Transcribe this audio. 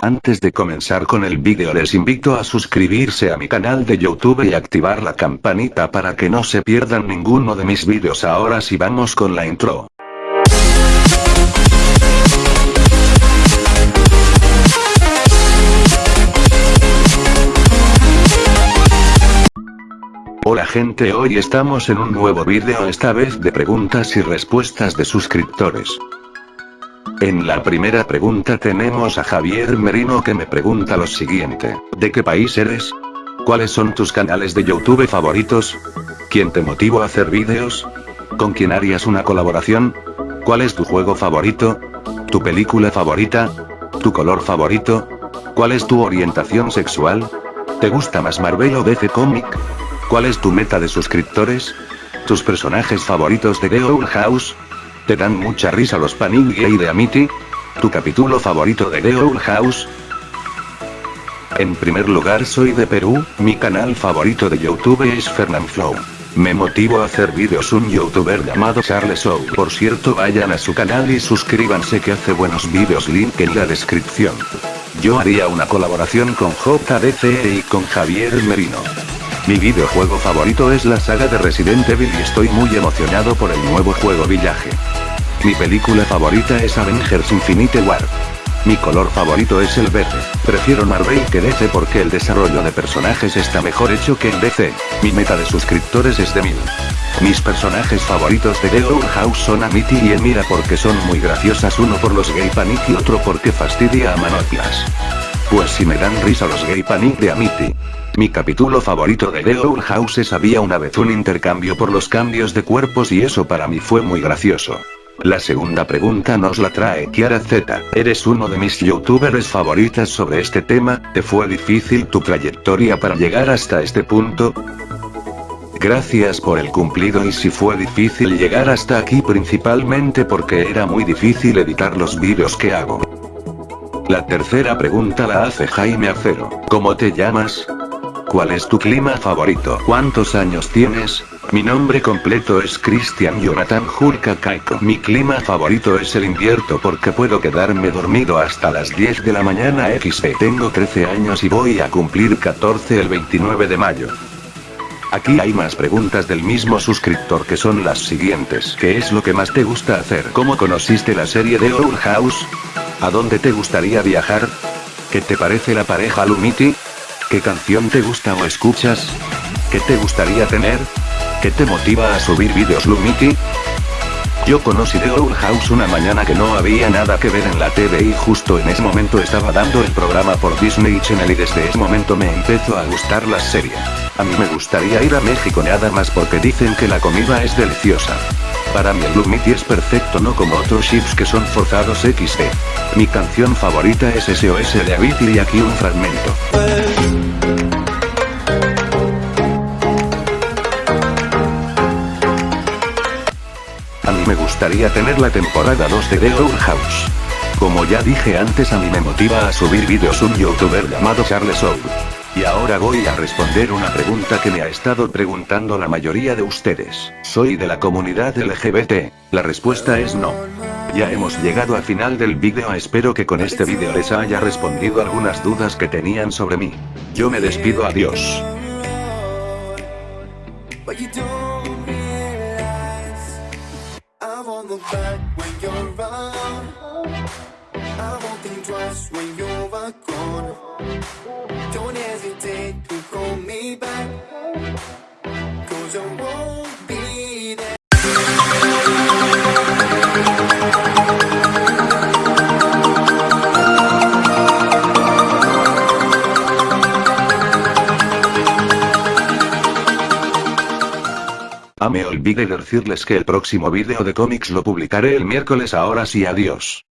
Antes de comenzar con el vídeo les invito a suscribirse a mi canal de YouTube y activar la campanita para que no se pierdan ninguno de mis vídeos ahora sí vamos con la intro. Hola gente hoy estamos en un nuevo vídeo esta vez de preguntas y respuestas de suscriptores. En la primera pregunta tenemos a Javier Merino que me pregunta lo siguiente, ¿de qué país eres? ¿Cuáles son tus canales de YouTube favoritos? ¿Quién te motivó a hacer vídeos? ¿Con quién harías una colaboración? ¿Cuál es tu juego favorito? ¿Tu película favorita? ¿Tu color favorito? ¿Cuál es tu orientación sexual? ¿Te gusta más Marvel o DC Comic? ¿Cuál es tu meta de suscriptores? ¿Tus personajes favoritos de The House? ¿Te dan mucha risa los panini gay de Amity? ¿Tu capítulo favorito de The Owl House? En primer lugar soy de Perú, mi canal favorito de YouTube es Fernanflow. Me motivo a hacer vídeos un youtuber llamado Charles Show. Por cierto vayan a su canal y suscríbanse que hace buenos vídeos link en la descripción. Yo haría una colaboración con JDC y con Javier Merino. Mi videojuego favorito es la saga de Resident Evil y estoy muy emocionado por el nuevo juego Villaje. Mi película favorita es Avengers Infinite War. Mi color favorito es el verde. Prefiero Marvel que DC porque el desarrollo de personajes está mejor hecho que en DC. Mi meta de suscriptores es de mil. Mis personajes favoritos de The House son Amity y Emira porque son muy graciosas uno por los gay panic y otro porque fastidia a Manoplas. Pues si me dan risa los gay panic de Amity. Mi capítulo favorito de The House es había una vez un intercambio por los cambios de cuerpos y eso para mí fue muy gracioso. La segunda pregunta nos la trae Kiara Z. Eres uno de mis youtubers favoritas sobre este tema, ¿te fue difícil tu trayectoria para llegar hasta este punto? Gracias por el cumplido y si fue difícil llegar hasta aquí principalmente porque era muy difícil editar los vídeos que hago. La tercera pregunta la hace Jaime Acero. ¿Cómo te llamas? ¿Cuál es tu clima favorito? ¿Cuántos años tienes? Mi nombre completo es Christian Jonathan Jurka Kaiko. Mi clima favorito es el invierno porque puedo quedarme dormido hasta las 10 de la mañana XP. Tengo 13 años y voy a cumplir 14 el 29 de mayo. Aquí hay más preguntas del mismo suscriptor que son las siguientes. ¿Qué es lo que más te gusta hacer? ¿Cómo conociste la serie de Our House? ¿A dónde te gustaría viajar? ¿Qué te parece la pareja Lumity? ¿Qué canción te gusta o escuchas? ¿Qué te gustaría tener? ¿Qué te motiva a subir vídeos Lumity? Yo conocí The Owl House una mañana que no había nada que ver en la TV y justo en ese momento estaba dando el programa por Disney Channel y desde ese momento me empezó a gustar la serie. A mí me gustaría ir a México nada más porque dicen que la comida es deliciosa. Para mí el Lumity es perfecto no como otros chips que son forzados XD. Mi canción favorita es SOS de Avicii y aquí un fragmento. Me gustaría tener la temporada 2 de The Owl House. Como ya dije antes a mí me motiva a subir vídeos un youtuber llamado Charles Owl. Y ahora voy a responder una pregunta que me ha estado preguntando la mayoría de ustedes. ¿Soy de la comunidad LGBT? La respuesta es no. Ya hemos llegado al final del vídeo espero que con este vídeo les haya respondido algunas dudas que tenían sobre mí. Yo me despido adiós. Look back when you're around I won't think twice when you're gone Don't hesitate to call me back. Cause I Me olvidé decirles que el próximo vídeo de cómics lo publicaré el miércoles ahora sí adiós.